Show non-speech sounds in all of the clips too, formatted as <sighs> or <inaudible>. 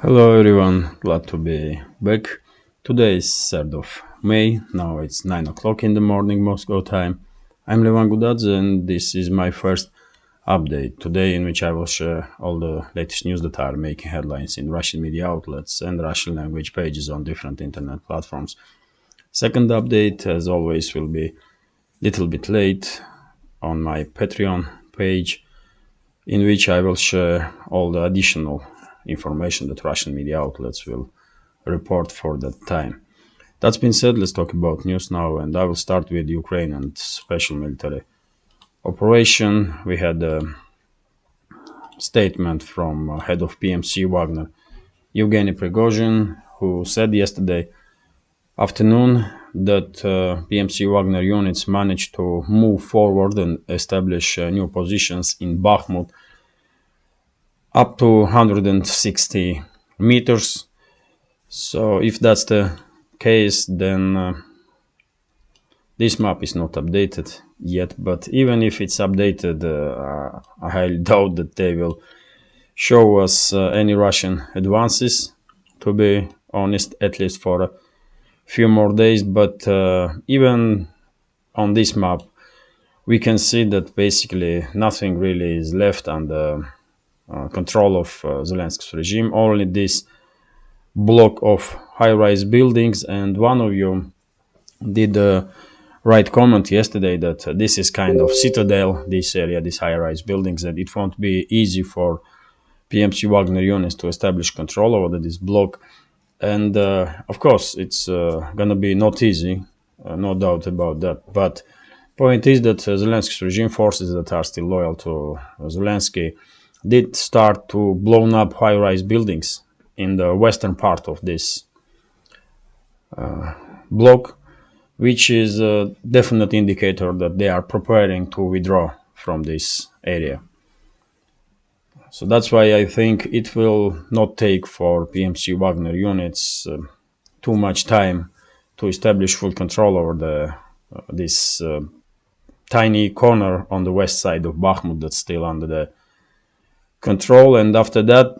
Hello everyone, glad to be back. Today is 3rd of May, now it's 9 o'clock in the morning Moscow time. I'm Levan Gudadze and this is my first update today in which I will share all the latest news that are making headlines in Russian media outlets and Russian language pages on different internet platforms. Second update, as always, will be little bit late on my Patreon page in which I will share all the additional information that Russian media outlets will report for that time. That's been said, let's talk about news now, and I will start with Ukraine and special military operation. We had a statement from head of PMC Wagner, Evgeny Prigozhin, who said yesterday afternoon that uh, PMC Wagner units managed to move forward and establish uh, new positions in Bakhmut up to 160 meters. So if that's the case, then uh, this map is not updated yet. But even if it's updated, uh, I highly <laughs> doubt that they will show us uh, any Russian advances, to be honest, at least for a few more days. But uh, even on this map, we can see that basically nothing really is left under uh, control of uh, Zelensky's regime. Only this block of high-rise buildings, and one of you did the right comment yesterday that uh, this is kind of citadel, this area, these high-rise buildings, that it won't be easy for PMC Wagner units to establish control over this block. And uh, of course, it's uh, gonna be not easy, uh, no doubt about that. But point is that Zelensky's regime forces that are still loyal to Zelensky did start to blow up high-rise buildings in the western part of this uh, block, which is a definite indicator that they are preparing to withdraw from this area. So that's why I think it will not take for PMC Wagner units uh, too much time to establish full control over the uh, this uh, tiny corner on the west side of Bakhmut that's still under the control and after that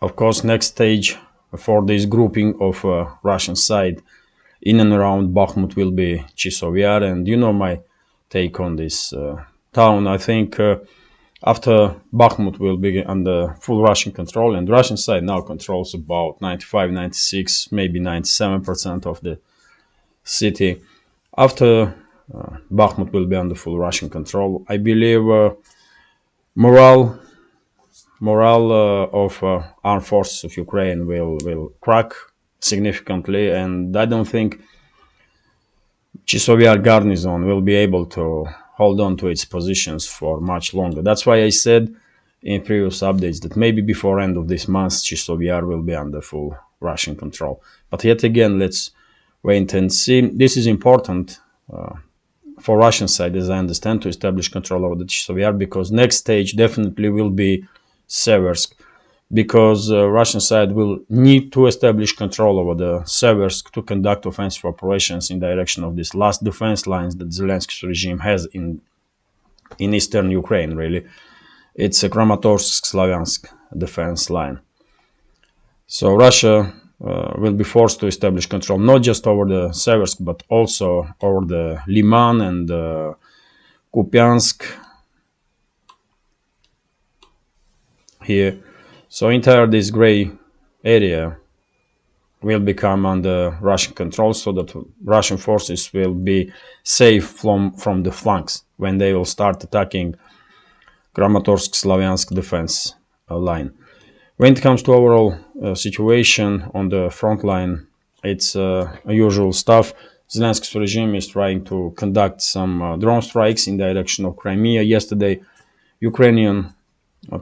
of course next stage for this grouping of uh, Russian side in and around Bakhmut will be Chisovyar and you know my take on this uh, town. I think uh, after Bakhmut will be under full Russian control and Russian side now controls about 95 96 maybe 97% of the city. After uh, Bakhmut will be under full Russian control I believe uh, morale morale uh, of uh, armed forces of Ukraine will will crack significantly, and I don't think Chisov Yar garrison will be able to hold on to its positions for much longer. That's why I said in previous updates that maybe before end of this month Chisov Yar will be under full Russian control. But yet again, let's wait and see. This is important uh, for Russian side, as I understand, to establish control over the Chisovyar because next stage definitely will be Seversk because uh, Russian side will need to establish control over the Seversk to conduct offensive operations in direction of these last defense lines that Zelensky's regime has in in eastern Ukraine. Really, it's a Kramatorsk-Slaviansk defense line. So Russia uh, will be forced to establish control not just over the Seversk but also over the Liman and uh, Kupiansk here. So entire this gray area will become under Russian control so that Russian forces will be safe from, from the flanks when they will start attacking Kramatorsk-Slaviansk defense uh, line. When it comes to overall uh, situation on the front line, it's uh, usual stuff. Zelensky's regime is trying to conduct some uh, drone strikes in the direction of Crimea. Yesterday, Ukrainian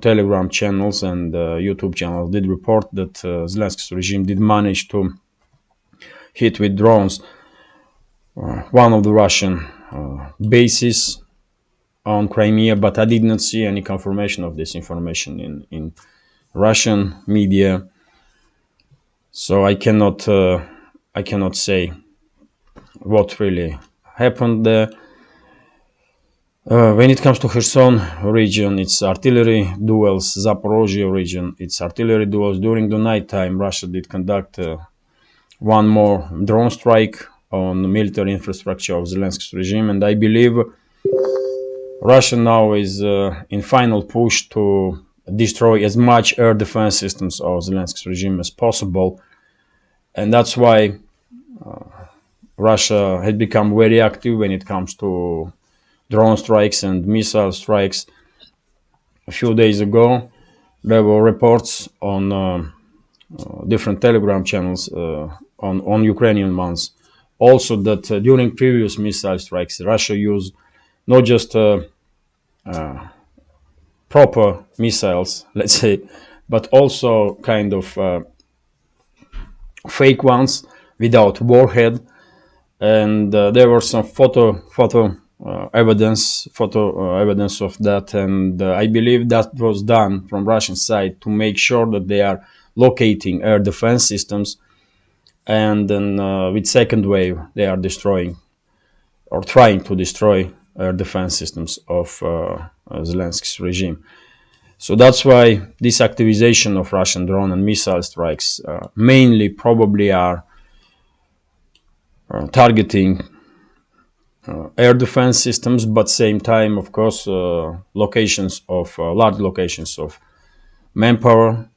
Telegram channels and uh, YouTube channels did report that uh, Zelensky's regime did manage to hit with drones one of the Russian bases on Crimea, but I did not see any confirmation of this information in, in Russian media. So I cannot uh, I cannot say what really happened there. Uh, when it comes to Kherson region, it's artillery duels. Zaporozhye region, it's artillery duels. During the night time, Russia did conduct uh, one more drone strike on the military infrastructure of Zelensky's regime, and I believe Russia now is uh, in final push to destroy as much air defense systems of Zelensky's regime as possible, and that's why uh, Russia had become very active when it comes to drone strikes and missile strikes. A few days ago, there were reports on uh, uh, different Telegram channels uh, on on Ukrainian ones, also that uh, during previous missile strikes, Russia used not just proper missiles, <laughs> let's say, but also kind of uh, fake ones without warhead. And uh, there were some photo photo evidence photo uh, evidence of that, and uh, I believe that was done from Russian side to make sure that they are locating air defense systems, and then uh, with second wave they are destroying or trying to destroy air defense systems of uh, Zelensky's regime. So that's why this activization of Russian drone and missile strikes uh, mainly probably are uh, targeting uh, air defense systems, but same time, of course, uh, locations of uh, large locations of manpower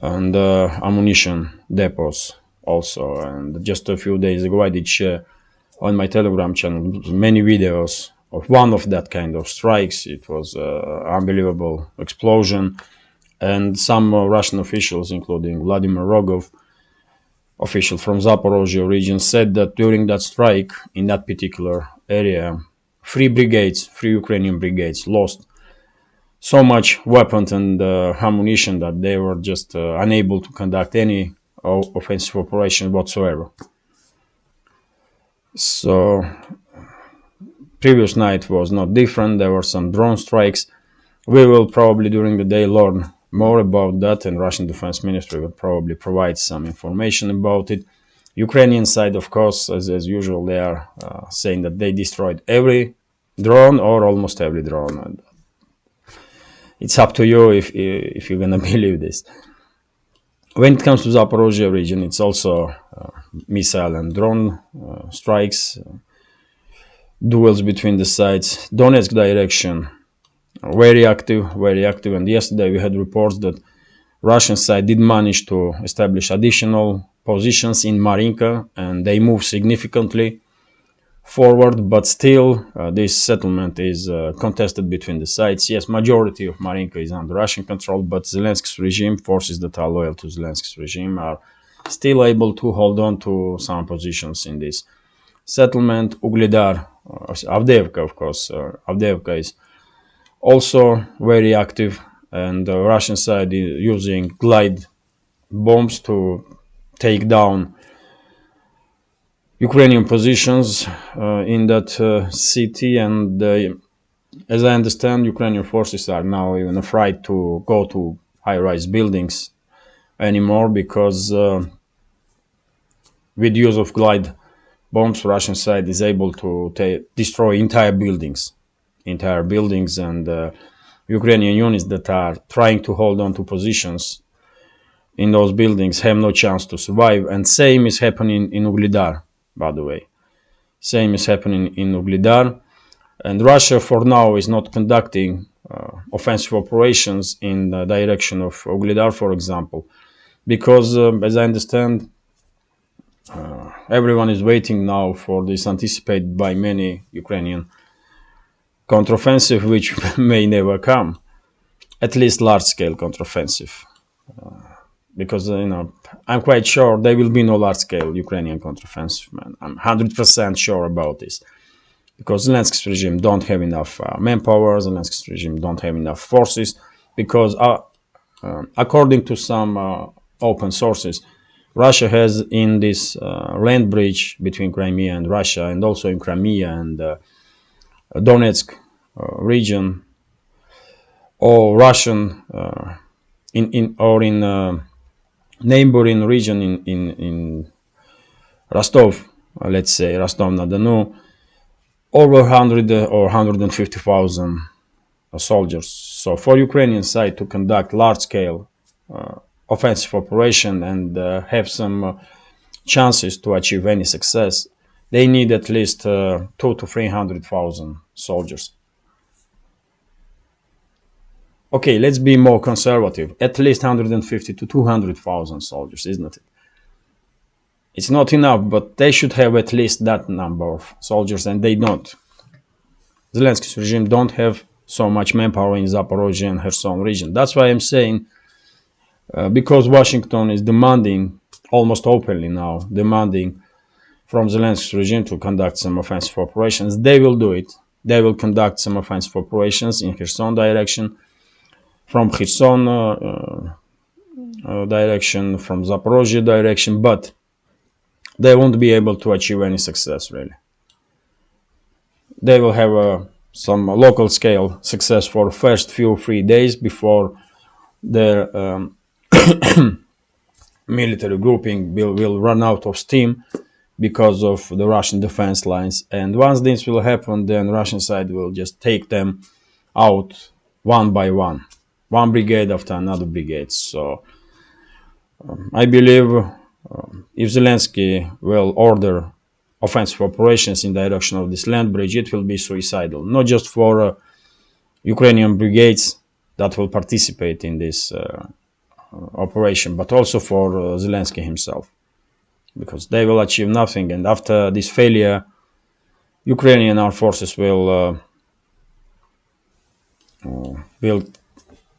and uh, ammunition depots also. And just a few days ago, I did share on my Telegram channel many videos of one of that kind of strikes. It was uh, unbelievable explosion, and some uh, Russian officials, including Vladimir Rogov, official from Zaporozhye region, said that during that strike in that particular area, three brigades, three Ukrainian brigades, lost so much weapons and uh, ammunition that they were just uh, unable to conduct any offensive operation whatsoever. So previous night was not different. There were some drone strikes. We will probably during the day learn more about that, and Russian Defense Ministry will probably provide some information about it. Ukrainian side, of course, as, as usual, they are uh, saying that they destroyed every drone or almost every drone. It's up to you if if you're gonna <laughs> believe this. When it comes to Zaporozhye region, it's also uh, missile and drone uh, strikes duels between the sides. Donetsk direction, very active, very active. And yesterday we had reports that Russian side did manage to establish additional positions in Marinka, and they move significantly forward. But still, uh, this settlement is uh, contested between the sides. Yes, majority of Marinka is under Russian control, but Zelensky's regime, forces that are loyal to Zelensky's regime, are still able to hold on to some positions in this settlement. Ugledar Avdeevka, of course. Uh, Avdeevka is also very active, and the Russian side is using glide bombs to take down Ukrainian positions uh, in that uh, city. And uh, as I understand, Ukrainian forces are now even afraid to go to high-rise buildings anymore because uh, with use of glide bombs, Russian side is able to destroy entire buildings, entire buildings, and uh, Ukrainian units that are trying to hold on to positions in those buildings have no chance to survive. And same is happening in Ugledar, by the way. Same is happening in Ugledar. And Russia, for now, is not conducting uh, offensive operations in the direction of Ugledar, for example, because, uh, as I understand, uh, everyone is waiting now for this anticipated by many Ukrainian counteroffensive, which <laughs> may never come, at least large-scale counteroffensive. Uh, because uh, you know, I'm quite sure there will be no large-scale Ukrainian counteroffensive. Man, I'm 100% sure about this, because Zelensky's regime don't have enough uh, manpower. Zelensky's regime don't have enough forces, because uh, um, according to some uh, open sources, Russia has in this uh, land bridge between Crimea and Russia, and also in Crimea and uh, Donetsk uh, region, or Russian uh, in in or in uh, neighboring region in in in Rostov, let's say Rostov-na-Donu, over 100 or 150,000 soldiers. So for Ukrainian side to conduct large-scale uh, offensive operation and uh, have some uh, chances to achieve any success, they need at least uh, two to 300,000 soldiers. Okay, let's be more conservative. At least 150 to 200,000 soldiers, isn't it? It's not enough, but they should have at least that number of soldiers, and they don't. Zelensky's regime don't have so much manpower in Zaporozhye and Kherson region. That's why I'm saying, uh, because Washington is demanding, almost openly now, demanding from Zelensky's regime to conduct some offensive operations, they will do it. They will conduct some offensive operations in Kherson direction, from Kherson uh, uh, uh direction, from Zaporozhye direction, but they won't be able to achieve any success really. They will have a some local scale success for first few three days before their um, <coughs> military grouping will, will run out of steam because of the Russian defense lines. And once this will happen, then Russian side will just take them out one by one, one brigade after another brigade. So um, I believe um, if Zelensky will order offensive operations in direction of this land bridge, it will be suicidal, not just for uh, Ukrainian brigades that will participate in this uh, operation, but also for uh, Zelensky himself, because they will achieve nothing. And after this failure, Ukrainian armed forces will uh, uh, will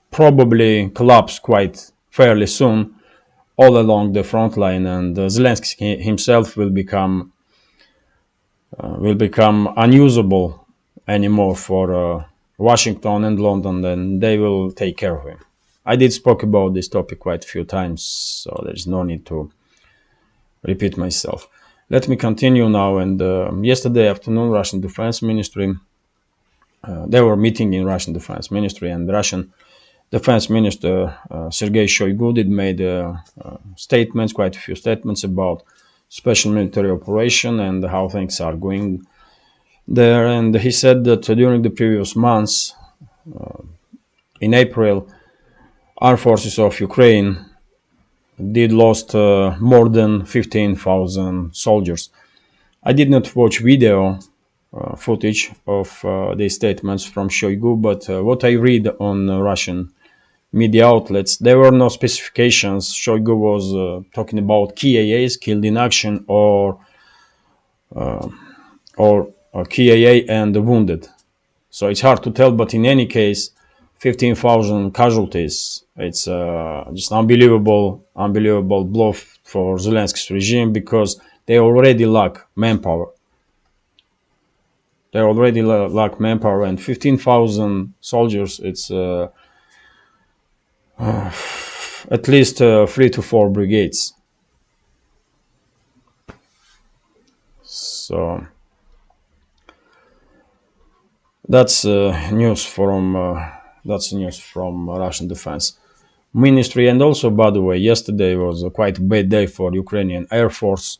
probably collapse quite fairly soon all along the front line, and uh, Zelensky himself will become uh, will become unusable anymore for uh, Washington and London, then they will take care of him. I did spoke about this topic quite a few times, so there's no need to repeat myself. Let me continue now. And uh, yesterday afternoon, Russian Defense Ministry, uh, they were meeting in Russian Defense Ministry, and Russian Defense Minister uh, Sergei Shoigu did made uh, statements, quite a few statements about special military operation and how things are going there. And he said that during the previous months, uh, in April, armed forces of Ukraine did lost uh, more than 15,000 soldiers. I did not watch video uh, footage of uh, these statements from Shoigu, but uh, what I read on Russian media outlets, there were no specifications. Shoigu was uh, talking about KIAs, killed in action, or uh, or uh, KIA and wounded. So it's hard to tell, but in any case, 15,000 casualties. It's uh, just unbelievable, unbelievable blow for Zelensky's regime because they already lack manpower. They already lack manpower, and 15,000 soldiers. It's uh, uh, <sighs> at least uh, three to four brigades. So that's uh, news from uh, that's news from Russian defense ministry. And also, by the way, yesterday was a quite bad day for Ukrainian Air Force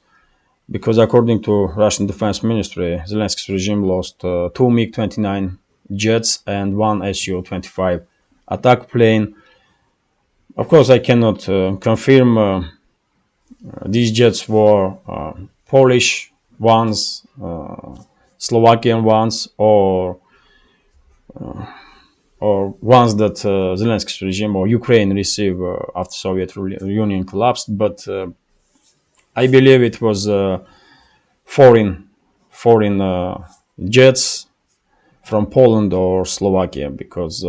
because, according to Russian defense ministry, Zelensky's regime lost uh, two MiG-29 jets and one Su-25 attack plane of course, I cannot uh, confirm uh, these jets were uh, Polish ones, Slovakian ones, or or ones that uh, Zelensky's regime or Ukraine received uh, after Soviet Union collapsed. But uh, I believe it was foreign foreign jets from Poland or Slovakia because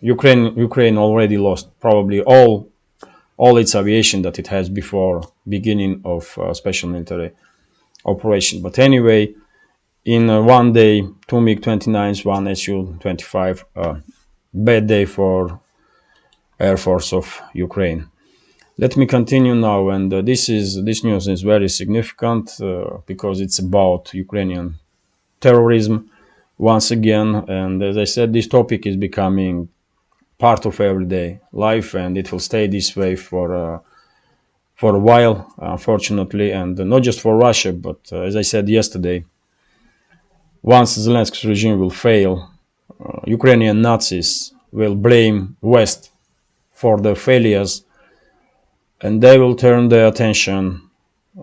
Ukraine Ukraine already lost probably all all its aviation that it has before beginning of uh, special military operation. But anyway, in uh, one day, two MiG-29s, one Su-25, uh, bad day for Air Force of Ukraine. Let me continue now, and uh, this is this news is very significant uh, because it's about Ukrainian terrorism once again. And as I said, this topic is becoming part of everyday life and it will stay this way for uh, for a while unfortunately and not just for Russia but uh, as I said yesterday once Zelensky's regime will fail, uh, Ukrainian Nazis will blame West for the failures and they will turn their attention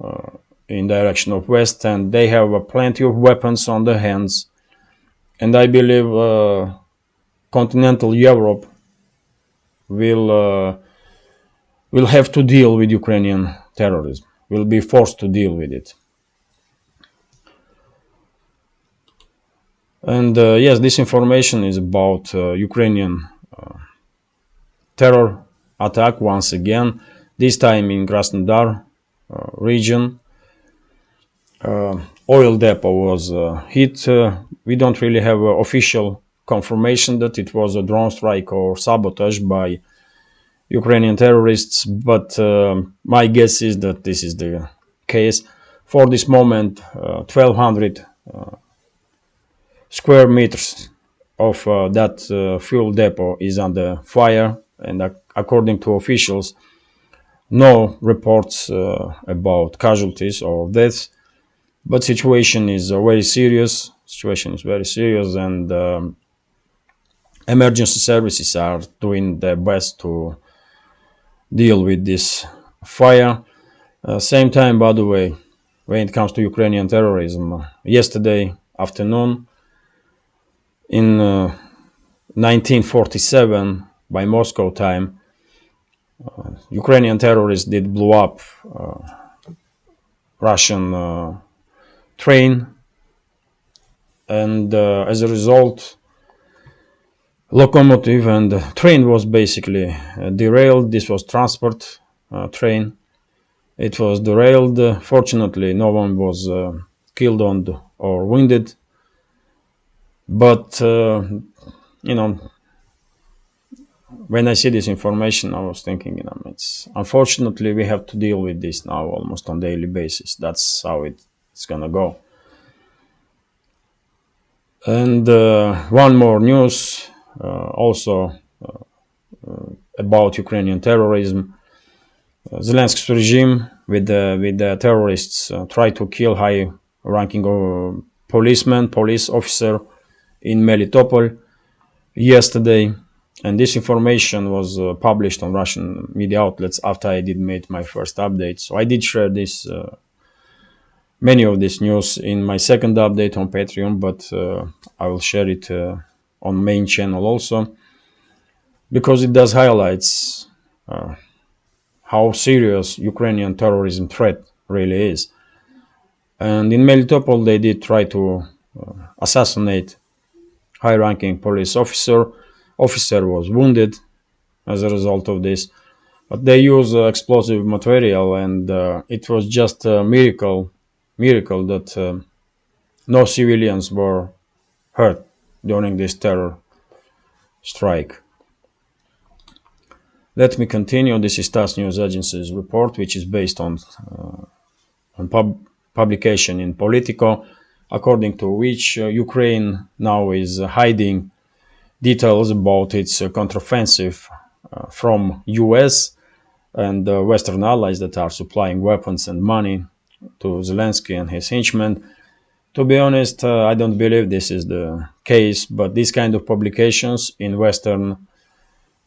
uh, in direction of west and they have uh, plenty of weapons on their hands. And i believe uh, continental europe will uh, will have to deal with ukrainian terrorism will be forced to deal with it and uh, yes this information is about uh, ukrainian terror attack once again this time in Krasnodar uh, region. Uh, oil depot was uh, hit. we don't really have official confirmation that it was a drone strike or sabotage by Ukrainian terrorists, but my guess is that this is the case. For this moment, 1200 square meters of uh, that uh, fuel depot is under fire and according to officials no reports uh, about casualties or deaths. But situation is uh, very serious. Situation is very serious and um, emergency services are doing their best to deal with this fire. Uh, same time by the way when it comes to ukrainian terrorism yesterday afternoon in 1947 uh, by moscow time uh, Ukrainian terrorists did blow up uh, Russian uh, train, and as a result, locomotive and train was basically derailed. This was transport train. It was derailed. Fortunately, no one was killed on or wounded. But you know, when I see this information, I was thinking, you know, it's unfortunately we have to deal with this now almost on daily basis. That's how it, it's gonna go. And uh, one more news, uh, also uh, uh about Ukrainian terrorism. Uh, Zelensky's regime with the with the terrorists uh, tried to kill high-ranking policeman, police officer in Melitopol yesterday and this information was uh, published on Russian media outlets after I did make my first update. So I did share this uh, many of this news in my second update on Patreon, but uh, I will share it uh, on main channel also because it does highlights uh, how serious Ukrainian terrorism threat really is. And in Melitopol, they did try to uh, assassinate high-ranking police officer officer was wounded as a result of this. But they use uh, explosive material, and uh, it was just a miracle, miracle that uh, no civilians were hurt during this terror strike. Let me continue. This is TASS News Agency's report, which is based on uh, on pub publication in Politico, according to which uh, Ukraine now is hiding details about its uh, counteroffensive uh, from US and Western allies that are supplying weapons and money to Zelensky and his henchmen. To be honest, uh, I don't believe this is the case, but these kind of publications in Western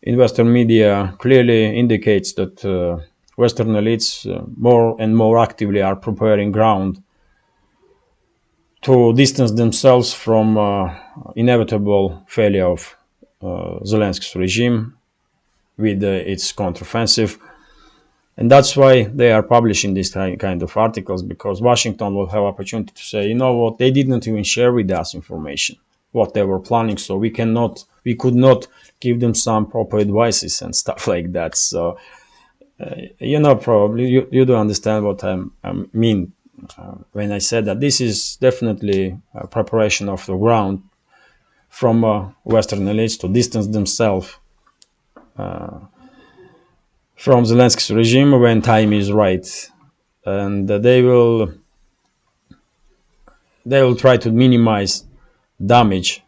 in Western media clearly indicates that uh, Western elites uh, more and more actively are preparing ground to distance themselves from uh, inevitable failure of uh, Zelensky's regime with uh, its counteroffensive. And that's why they are publishing these kind of articles because Washington will have opportunity to say, you know what, they didn't even share with us information what they were planning, so we cannot, we could not give them some proper advices and <laughs> stuff like that. So, uh, you know, probably you, you do understand what I mean when I said that this is definitely a preparation of the ground from uh, Western elites to distance themselves uh, from Zelensky's regime when time is right, and they will they will try to minimize damage.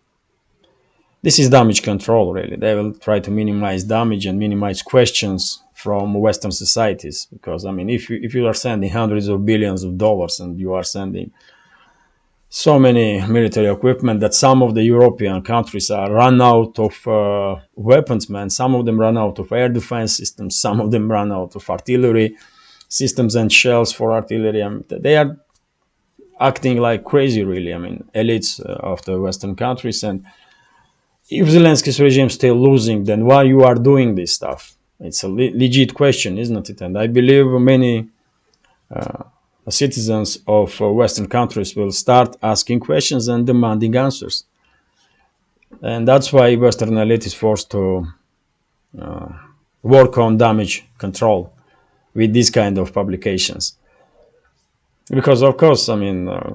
This is damage control, really. They will try to minimize damage and minimize questions from Western societies. Because I mean, if you if you are sending hundreds of billions of dollars and you are sending so many military equipment that some of the European countries are run out of uh, weapons, man. Some of them run out of air defense systems. Some of them run out of artillery systems and shells for artillery. I mean, they are acting like crazy, really. I mean, elites uh, of the Western countries. And if Zelensky's regime is still losing, then why you are doing this stuff? It's a le- legit question, isn't it? And I believe many uh, citizens of uh, Western countries will start asking questions and demanding answers. And that's why Western elite is forced to uh, work on damage control with these kind of publications. Because of course, I mean, uh,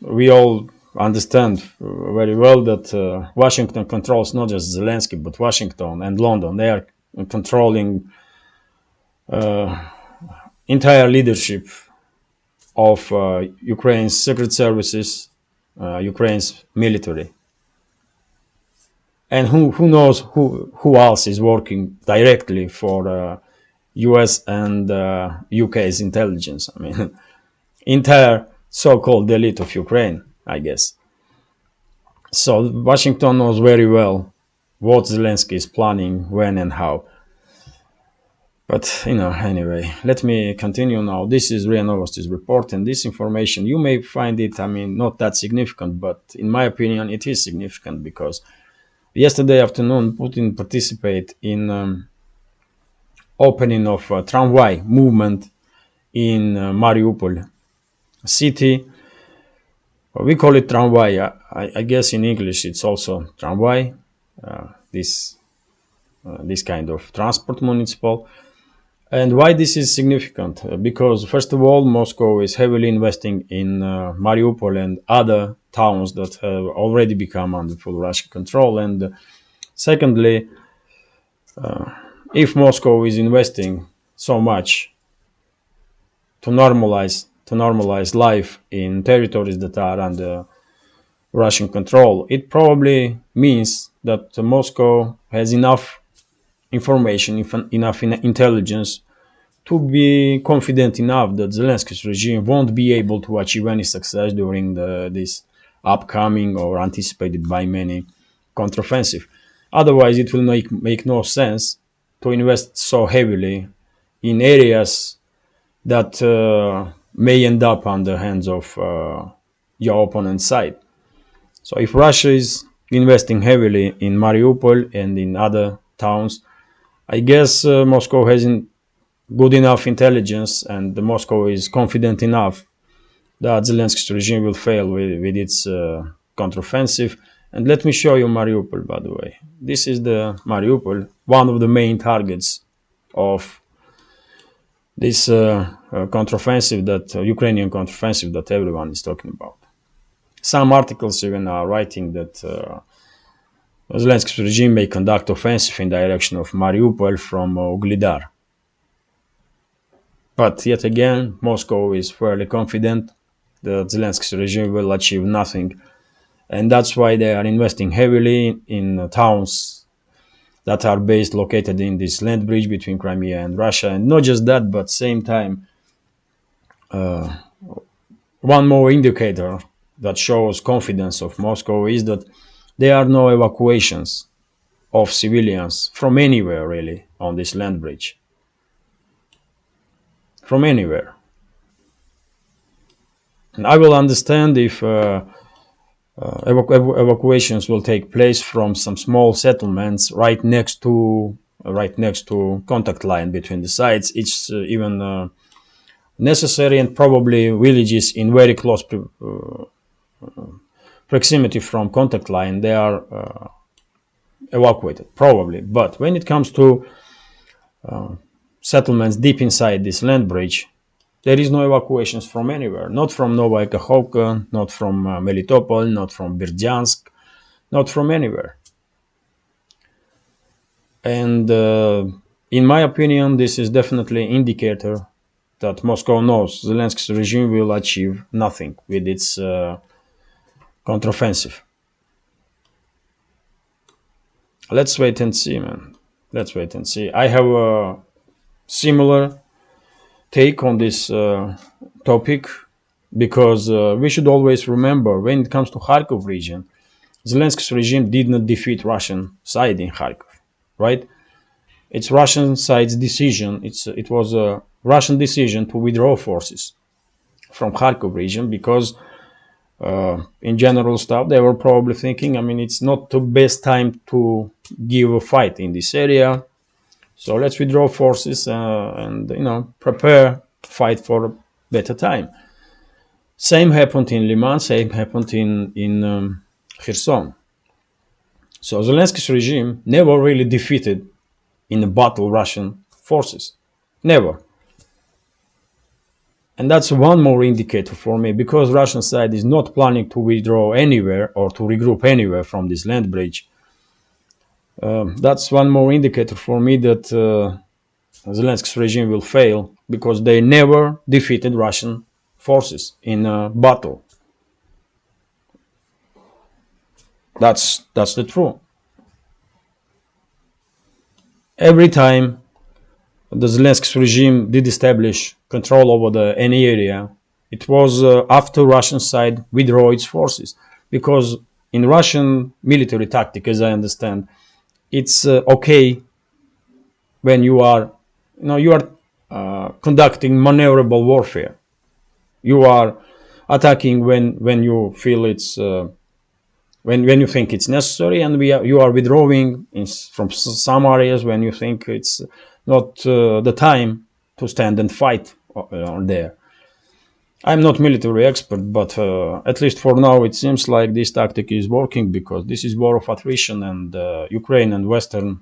we all understand very well that uh, Washington controls not just Zelensky, but Washington and London. They are controlling uh, entire leadership of uh, Ukraine's secret services, uh, Ukraine's military. And who, who knows who, who else is working directly for US uh, and UK's uh, intelligence? I mean, <laughs> entire so-called elite of Ukraine, I guess. So Washington knows very well what Zelensky is planning, when and how. But, you know, anyway, let me continue now. This is RIA Novosti's report, and this information, you may find it, I mean, not that significant, but in my opinion, it is significant because yesterday afternoon, Putin participated in um, opening of a tramway movement in uh, Mariupol city. We call it tramway. I, I, guess in English it's also tramway. Uh, this uh, this kind of transport municipal and why this is significant? Uh, because first of all, Moscow is heavily investing in Mariupol and other towns that have already become under full Russian control. And secondly, if Moscow is investing so much to normalize to normalize life in territories that are under Russian control, it probably means that Moscow has enough information, enough intelligence to be confident enough that Zelensky's regime won't be able to achieve any success during the, this upcoming or anticipated by many counteroffensive. Otherwise, it will make, make no sense to invest so heavily in areas that uh, may end up on the hands of uh, your opponent's side. So if Russia is investing heavily in Mariupol and in other towns, I guess uh, Moscow has good enough intelligence and Moscow is confident enough that Zelensky's regime will fail with, with its uh, counteroffensive. And let me show you Mariupol, by the way. This is the Mariupol, one of the main targets of this uh, uh, counteroffensive that uh, Ukrainian counteroffensive that everyone is talking about. Some articles even are writing that uh, Zelensky's regime may conduct offensive in direction of Mariupol from uh, Ugledar. But yet again, Moscow is fairly confident that Zelensky's regime will achieve nothing. And that's why they are investing heavily in towns that are based located in this land bridge between Crimea and Russia. And not just that, but same time, uh, one more indicator that shows confidence of Moscow is that there are no evacuations of civilians from anywhere really on this land bridge. From anywhere. And I will understand if uh, uh, evacu evacuations will take place from some small settlements right next to uh, right next to contact line between the sides. It's uh, even uh, necessary and probably villages in very close proximity from contact line, they are uh, evacuated, probably. But when it comes to uh, settlements deep inside this land bridge, there is no evacuations from anywhere. Not from Novaya not from uh, Melitopol, not from Berdyansk, not from anywhere. And uh, in my opinion, this is definitely indicator that Moscow knows Zelensky's regime will achieve nothing with its uh, counteroffensive. Let's wait and see, man. Let's wait and see. I have a similar take on this uh, topic because uh, we should always remember when it comes to Kharkov region, Zelensky's regime did not defeat Russian side in Kharkov, right? It's Russian side's decision. It's it was a Russian decision to withdraw forces from Kharkov region because uh, in general stuff they were probably thinking i mean it's not the best time to give a fight in this area. So let's withdraw forces uh, and you know prepare fight for a better time. Same happened in liman same happened in in um, kherson. So zelensky's regime never really defeated in a battle russian forces. Never and that's one more indicator for me because Russian side is not planning to withdraw anywhere or to regroup anywhere from this land bridge. Um, that's one more indicator for me that uh, Zelensky's regime will fail because they never defeated Russian forces in a battle. That's that's the truth. Every time the Zelensky's regime did establish control over the any area, it was uh, after Russian side withdraw its forces. Because in Russian military tactic, as I understand, it's uh, okay when you are, you know, you are uh, conducting maneuverable warfare. You are attacking when when you feel it's uh, when when you think it's necessary, and we are, you are withdrawing in, from some areas when you think it's not uh, the time to stand and fight uh, there. I'm not military expert, but uh, at least for now, it seems like this tactic is working because this is war of attrition, and uh, Ukraine and Western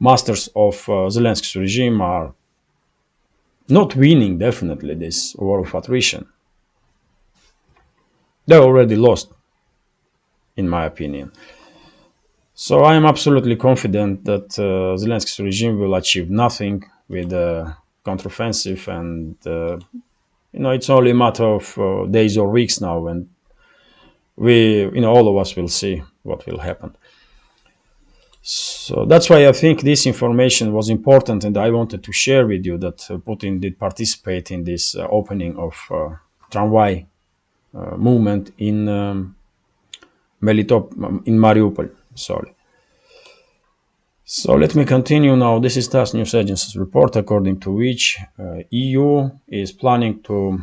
masters of uh, Zelensky's regime are not winning. Definitely, this war of attrition. They already lost, in my opinion. So I am absolutely confident that uh, Zelensky's regime will achieve nothing with the counteroffensive, and uh, you know it's only a matter of uh, days or weeks now, and we, you know, all of us will see what will happen. So that's why I think this information was important, and I wanted to share with you that uh, Putin did participate in this opening of uh, tramway uh, movement in um, Melitop in Mariupol sorry. So let me continue now. This is TASS News Agency's report, according to which uh, EU is planning to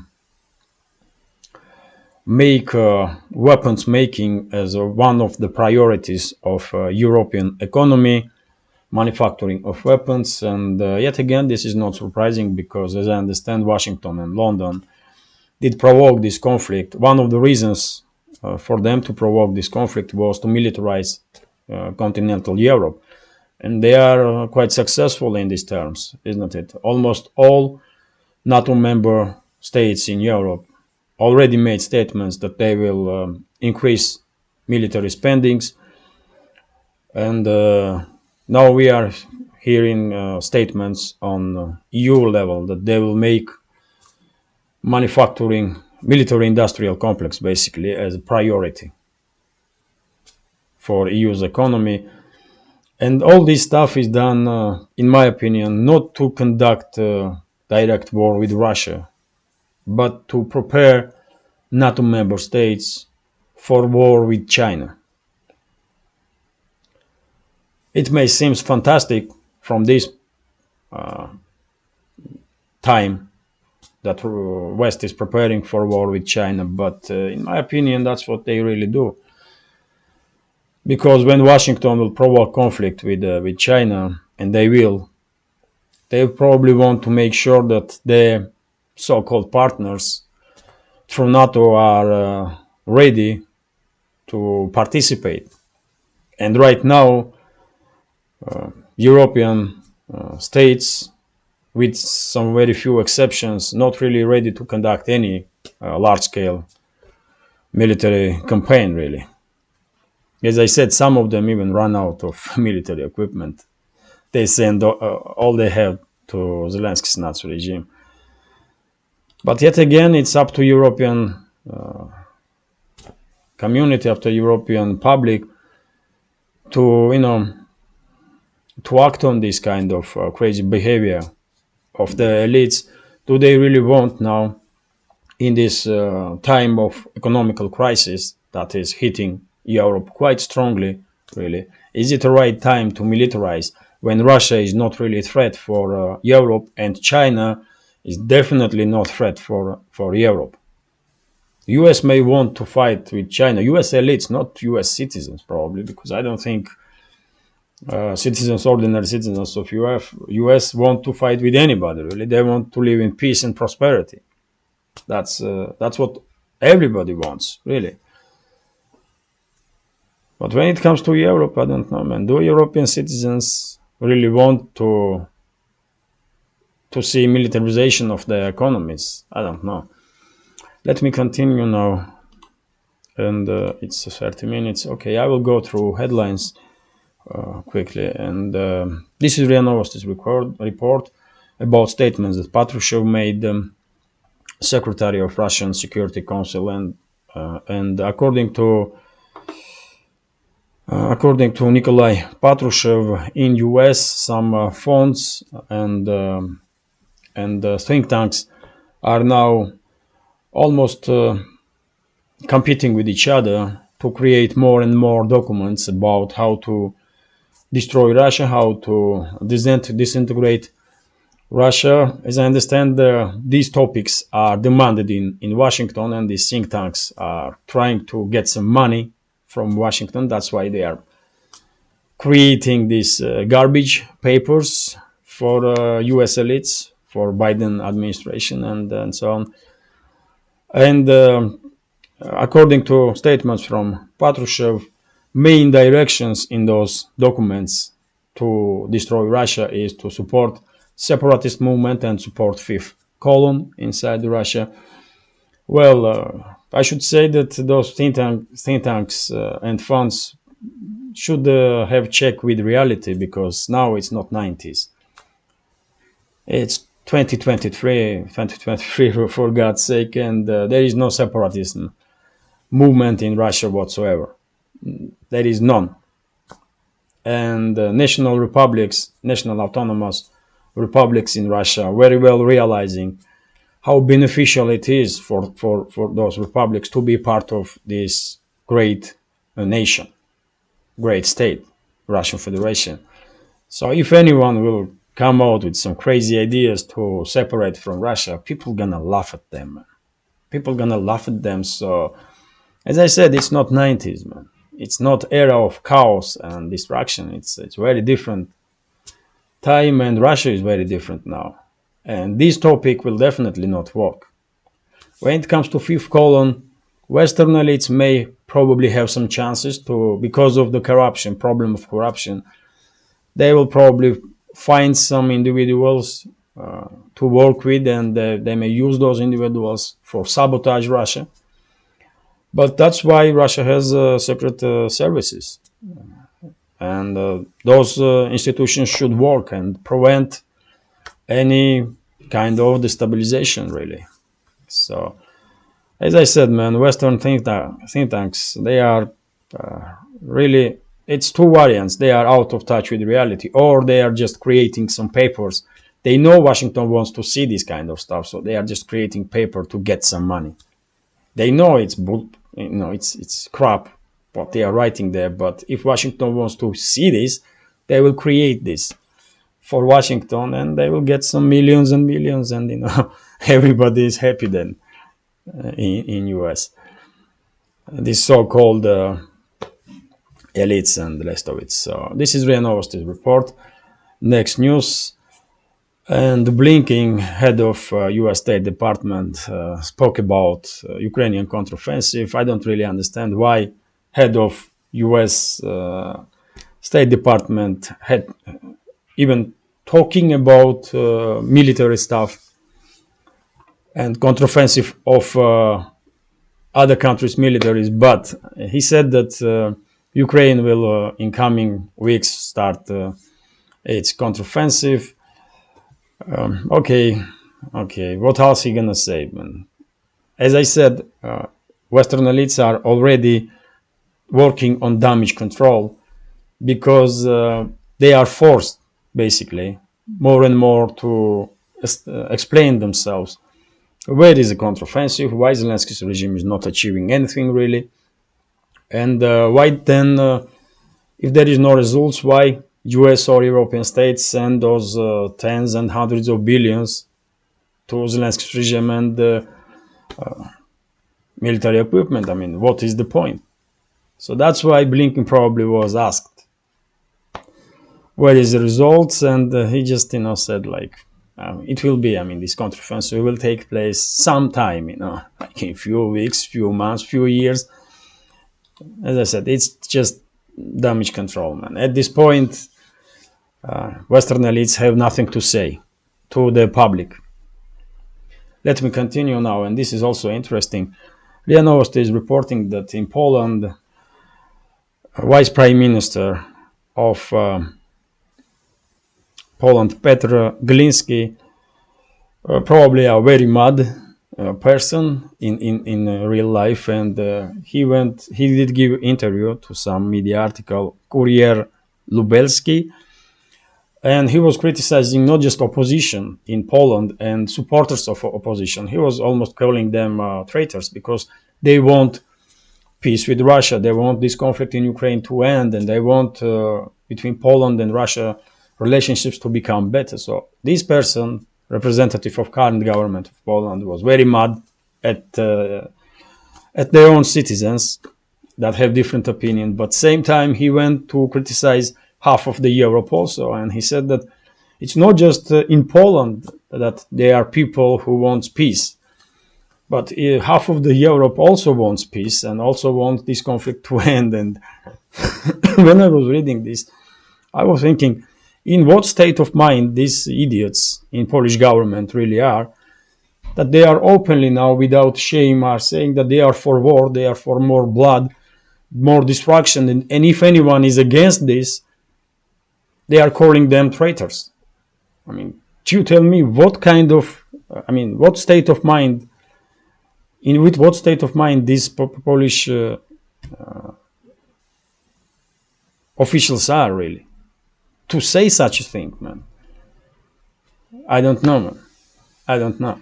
make uh, weapons making as uh, one of the priorities of uh, European economy, manufacturing of weapons. And uh, yet again, this is not surprising because, as I understand, Washington and London did provoke this conflict. One of the reasons uh, for them to provoke this conflict was to militarize uh, continental Europe. And they are uh, quite successful in these terms, isn't it? Almost all NATO member states in Europe already made statements that they will um, increase military spendings. And uh, now we are hearing uh, statements on uh, EU level that they will make manufacturing military industrial complex basically as a priority for EU's economy. And all this stuff is done, uh, in my opinion, not to conduct a direct war with Russia, but to prepare NATO member states for war with China. It may seem fantastic from this uh, time that uh, West is preparing for war with China. But uh, in my opinion, that's what they really do. Because when Washington will provoke conflict with uh, with China, and they will, they probably want to make sure that their so-called partners through NATO are uh, ready to participate. And right now, uh, European uh, states with some very few exceptions, not really ready to conduct any uh, large-scale military campaign, really. As I said, some of them even run out of <laughs> military equipment. They send all they have to Zelensky's Nazi regime. But yet again, it's up to European uh, community, up to European public to, you know, to act on this kind of uh, crazy behavior of the elites do they really want now in this uh, time of economical crisis that is hitting Europe quite strongly, really. Is it the right time to militarize when Russia is not really a threat for uh, Europe and China is definitely not threat for, for Europe? US may want to fight with China, US elites, not US citizens probably, because I don't think uh, citizens, ordinary citizens of US, US want to fight with anybody. Really, they want to live in peace and prosperity. That's uh, that's what everybody wants, really. But when it comes to Europe, I don't know, man. Do European citizens really want to to see militarization of their economies? I don't know. Let me continue now, and uh, it's 30 minutes. Okay, I will go through headlines uh, quickly. And uh, this is RIA Novosti's record, report about statements that Patrushev made, um, Secretary of Russian Security Council, and uh, and according to according to Nikolai Patrushev, in U.S. some uh, funds and um, and uh, think tanks are now almost competing with each other to create more and more documents about how to destroy Russia, how to disintegrate Russia. As I understand, uh, these topics are demanded in, in Washington, and these think tanks are trying to get some money from Washington. That's why they are creating these uh, garbage papers for uh, U.S. elites, for Biden administration, and, and so on. And uh, according to statements from Patrushev, main directions in those documents to destroy Russia is to support separatist movement and support fifth column inside Russia. Well, uh, I should say that those think, tank, think tanks uh, and funds should uh, have check with reality because now it's not 90s. It's 2023, 2023 <laughs> for God's sake, and uh, there is no separatism movement in Russia whatsoever there is none. And uh, national republics, national autonomous republics in Russia, very well realizing how beneficial it is for, for, for those republics to be part of this great uh, nation, great state, Russian Federation. So if anyone will come out with some crazy ideas to separate from Russia, people gonna laugh at them. People gonna laugh at them. So, as I said, it's not 90s, man it's not era of chaos and destruction. It's it's very different time, and Russia is very different now. And this topic will definitely not work. When it comes to fifth column, Western elites may probably have some chances to because of the corruption problem of corruption. They will probably find some individuals uh, to work with, and they may use those individuals for sabotage Russia but that's why Russia has uh, separate uh, services, and uh, those uh, institutions should work and prevent any kind of destabilization, really. So, as I said, man, Western think, think tanks they are uh, really it's two variants. They are out of touch with reality, or they are just creating some papers. They know Washington wants to see this kind of stuff, so they are just creating paper to get some money. They know it's you know it's it's crap what they are writing there but if washington wants to see this they will create this for washington and they will get some millions and millions and you know <laughs> everybody is happy then uh, in, in us this so-called uh, elites and the rest of it so this is RIA Novosti's report next news and Blinken, head of uh, U.S. State Department, uh, spoke about uh, Ukrainian counteroffensive. I don't really understand why head of U.S. Uh, State Department had even talking about uh, military stuff and counteroffensive of uh, other countries' militaries. But he said that Ukraine will, in coming weeks, start its counteroffensive um, okay, okay. What else he gonna say? As I said, uh, Western elites are already working on damage control because uh, they are forced, basically, more and more to uh, explain themselves where is the counteroffensive? Why Zelensky's regime is not achieving anything really? And uh, why then, uh, if there is no results, why US or European states send those uh, tens and hundreds of billions to Zelensky's regime and uh, uh, military equipment? I mean, what is the point? So that's why Blinken probably was asked, "What is the results?" And uh, he just, you know, said like, um, "It will be. I mean, this counteroffensive will take place sometime. You know, <laughs> like in few weeks, few months, few years." As I said, it's just damage control, man. At this point, uh, Western elites have nothing to say to the public. Let me continue now, and this is also interesting. RIA is reporting that in Poland, Vice Prime Minister of uh, Poland, Petr Gliński, uh, probably a very mad uh, person in in in real life, and uh, he went. He did give interview to some media article, Kurier Lubelski, and he was criticizing not just opposition in Poland and supporters of opposition. He was almost calling them uh, traitors because they want peace with Russia. They want this conflict in Ukraine to end, and they want uh, between Poland and Russia relationships to become better. So this person, representative of current government of Poland, was very mad at uh, at their own citizens that have different opinion. But same time, he went to criticize half of the Europe also, and he said that it's not just uh, in Poland that there are people who want peace, but uh, half of the Europe also wants peace and also wants this conflict <laughs> to end. And <laughs> when I was reading this, I was thinking, in what state of mind these idiots in Polish government really are, that they are openly now, without shame, are saying that they are for war, they are for more blood, more destruction, and, and if anyone is against this, they are calling them traitors. I mean, do you tell me what kind of, I mean, what state of mind, in with what state of mind these Polish uh, uh, officials are really to say such a thing, man? I don't know, man. I don't know.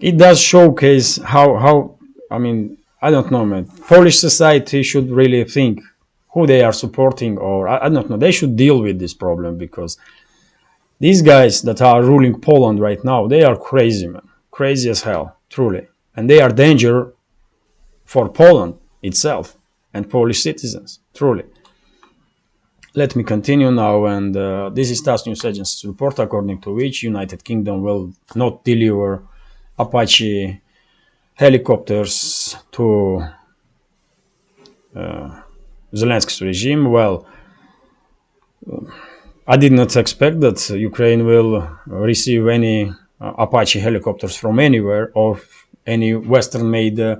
It does showcase how how I mean I don't know, man. Polish society should really think who they are supporting or I, I, don't know they should deal with this problem because these guys that are ruling poland right now they are crazy man crazy as hell truly and they are danger for poland itself and polish citizens truly let me continue now and uh, this is TASS News Agency's report. According to which United Kingdom will not deliver Apache helicopters to uh, Zelensky's regime, well, I did not expect that Ukraine will receive any uh, Apache helicopters from anywhere or any Western made uh,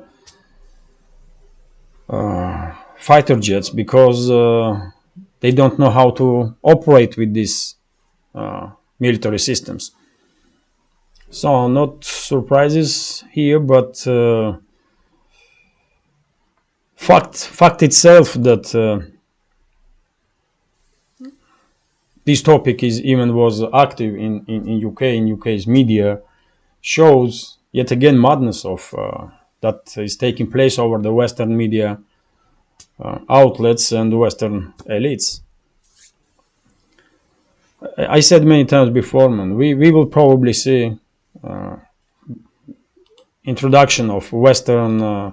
uh, fighter jets because uh, they don't know how to operate with these uh, military systems. So, not surprises here, but uh, fact fact itself that uh, this topic is even was active in, in, in UK in UK's media shows yet again madness of uh, that is taking place over the Western media outlets and Western elites. I said many times before, man, we, we will probably see uh, introduction of Western uh,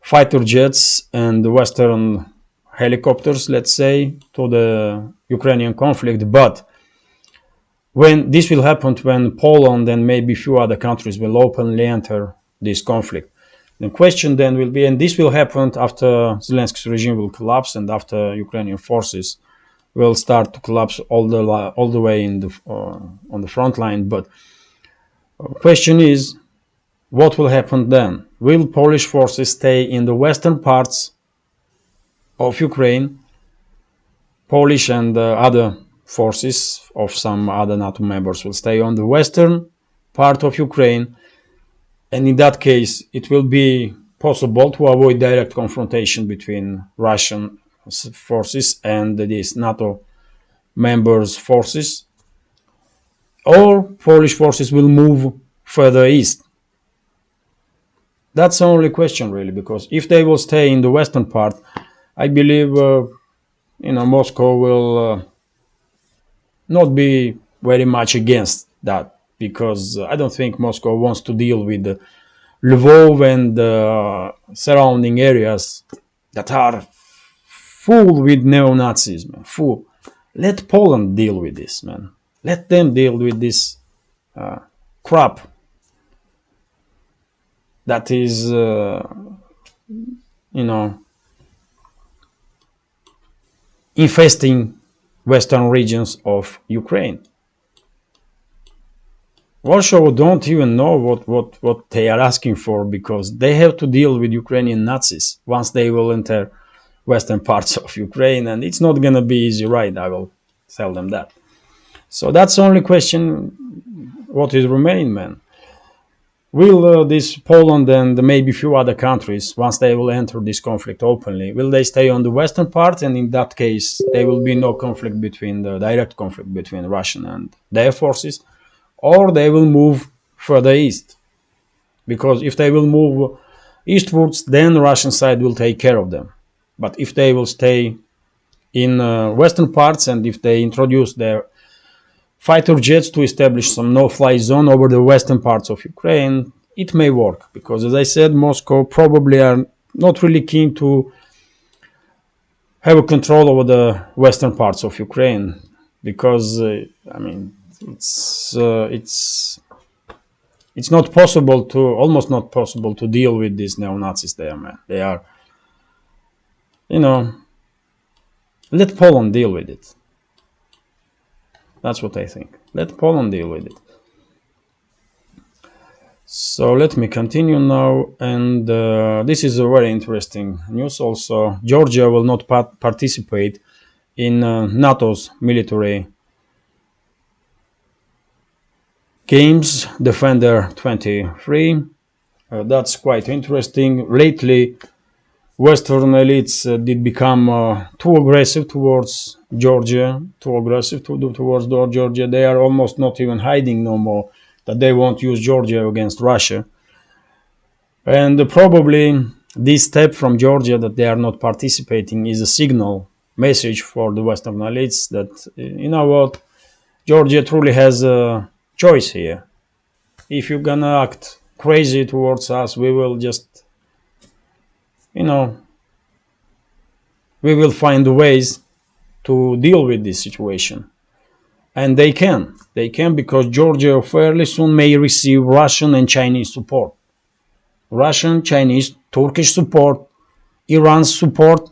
fighter jets and Western helicopters, let's say, to the Ukrainian conflict. But when this will happen when Poland and maybe few other countries will openly enter this conflict. The question then will be, and this will happen after Zelensky's regime will collapse and after Ukrainian forces will start to collapse all the all the way in the uh, on the front line. But question is, what will happen then? Will Polish forces stay in the western parts of Ukraine? Polish and uh, other forces of some other NATO members will stay on the western part of Ukraine. And in that case, it will be possible to avoid direct confrontation between Russian forces and these NATO members' forces. or Polish forces will move further east. That's the only question, really, because if they will stay in the western part, I believe uh, you know Moscow will uh, not be very much against that because I don't think Moscow wants to deal with Lvov and uh, surrounding areas that are full with neo-Nazis, man, full. Let Poland deal with this, man. Let them deal with this uh, crap that is, uh, you know, infesting western regions of Ukraine. Warsaw don't even know what, what, what they are asking for because they have to deal with Ukrainian Nazis once they will enter western <laughs> parts of Ukraine and it's not gonna be easy right I will tell them that. So that's the only question what is remaining man? Will uh, this Poland and maybe few other countries once they will enter this conflict openly will they stay on the western part? And in that case there will be no conflict between the direct conflict between Russian and their forces or they will move further east. Because if they will move eastwards then the Russian side will take care of them. But if they will stay in uh, western parts and if they introduce their fighter jets to establish some no-fly zone over the western parts of Ukraine, it may work. Because, as I said, Moscow probably are not really keen to have a control over the western parts of Ukraine. Because, uh, I mean, it's uh, it's it's not possible to almost not possible to deal with these neo-Nazis there, man. They are you know, let Poland deal with it. That's what I think. Let Poland deal with it. So let me continue now, and uh, this is a very interesting news. Also, Georgia will not part participate in uh, NATO's military games, Defender 23. Uh, that's quite interesting. Lately, Western elites uh, did become uh, too aggressive towards Georgia, too aggressive to, towards Georgia. They are almost not even hiding no more that they won't use Georgia against Russia. And probably this step from Georgia that they are not participating is a signal message for the Western elites that, uh, you know what, Georgia truly has a choice here. If you're gonna act crazy towards us, we will just you know, we will find ways to deal with this situation. And they can. They can because Georgia fairly soon may receive Russian and Chinese support. Russian, Chinese, Turkish support, Iran's support,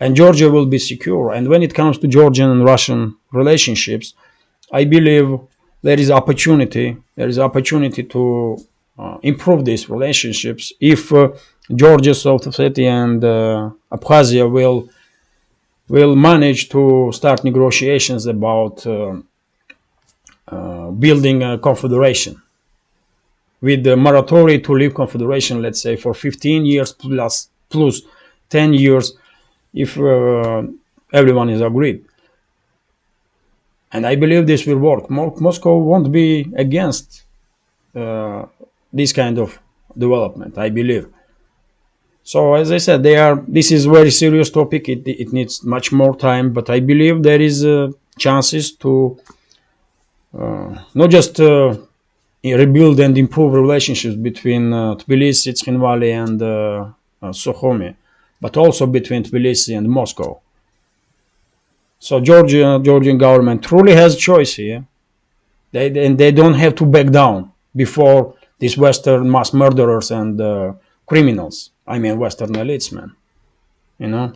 and Georgia will be secure. And when it comes to Georgian and Russian relationships, I believe there is opportunity. There is opportunity to uh, improve these relationships if uh, Georgia, South Ossetia, and uh, Abkhazia will will manage to start negotiations about uh, uh, building a confederation with the moratorium to leave confederation, let's say for 15 years plus plus 10 years, if uh, everyone is agreed. And I believe this will work. Mo Moscow won't be against uh, this kind of development, I believe. So as I said, they are. This is very serious topic. It, it needs much more time, but I believe there is uh, chances to uh, not just uh, rebuild and improve relationships between uh, Tbilisi, Tskhinvali, and uh, uh, Sukhumi, but also between Tbilisi and Moscow. So Georgia, Georgian government truly has choice here. They and they don't have to back down before these Western mass murderers and uh, criminals. I mean Western elites, man. You know.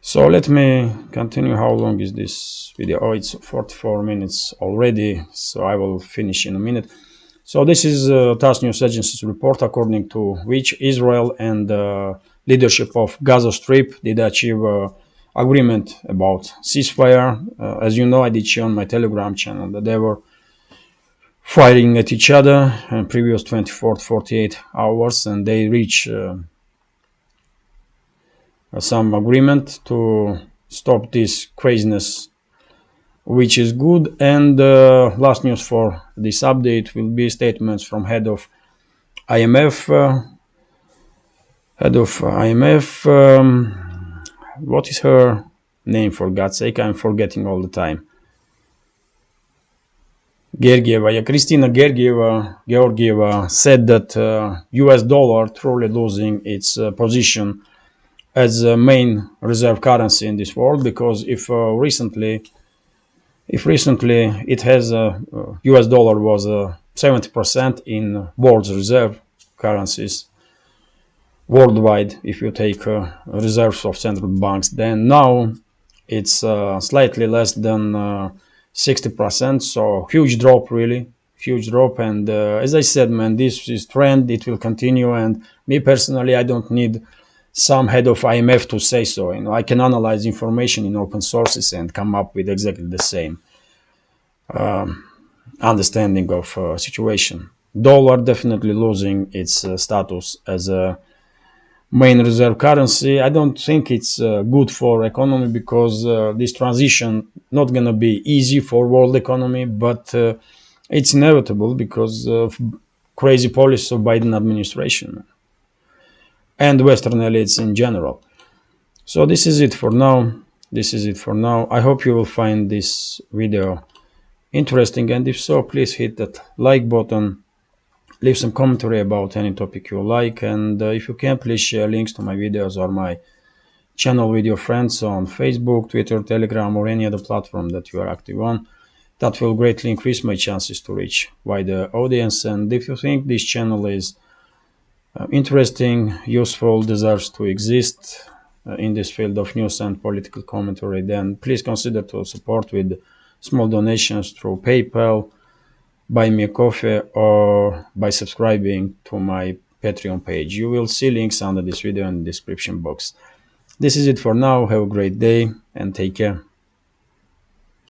So let me continue. How long is this video? Oh, it's 44 minutes already. So I will finish in a minute. So this is uh, TASS News Agency's report, according to which Israel and uh, leadership of Gaza Strip did achieve uh, agreement about ceasefire. Uh, as you know, I did share on my Telegram channel that they were fighting at each other in previous 24 48 hours and they reach uh, some agreement to stop this craziness which is good. And uh, last news for this update will be statements from head of IMF. Uh, head of IMF. Um, what is her name? For God's sake, I'm forgetting all the time. Georgieva, yeah, Kristina Georgieva, Georgieva said that uh, U.S. dollar truly losing its uh, position as a main reserve currency in this world because if uh, recently if recently it has a uh, US dollar was uh, 70% in world's reserve currencies worldwide if you take uh, reserves of central banks then now it's uh, slightly less than 60% uh, so huge drop really huge drop and uh, as i said man this is trend it will continue and me personally i don't need some head of IMF to say so. You know, I can analyze information in open sources and come up with exactly the same um, understanding of uh, situation. Dollar definitely losing its uh, status as a main reserve currency. I don't think it's uh, good for economy because uh, this transition not gonna be easy for world economy, but uh, it's inevitable because of crazy policy of Biden administration and Western elites in general. So this is it for now. This is it for now. I hope you will find this video interesting and if so, please hit that like button. Leave some commentary about any topic you like and uh, if you can, please share links to my videos or my channel with your friends on Facebook, Twitter, Telegram or any other platform that you are active on. That will greatly increase my chances to reach wider audience and if you think this channel is uh, interesting, useful, deserves to exist uh, in this field of news and political commentary, then please consider to support with small donations through PayPal, buy me a coffee, or by subscribing to my Patreon page. You will see links under this video in the description box. This is it for now. Have a great day and take care.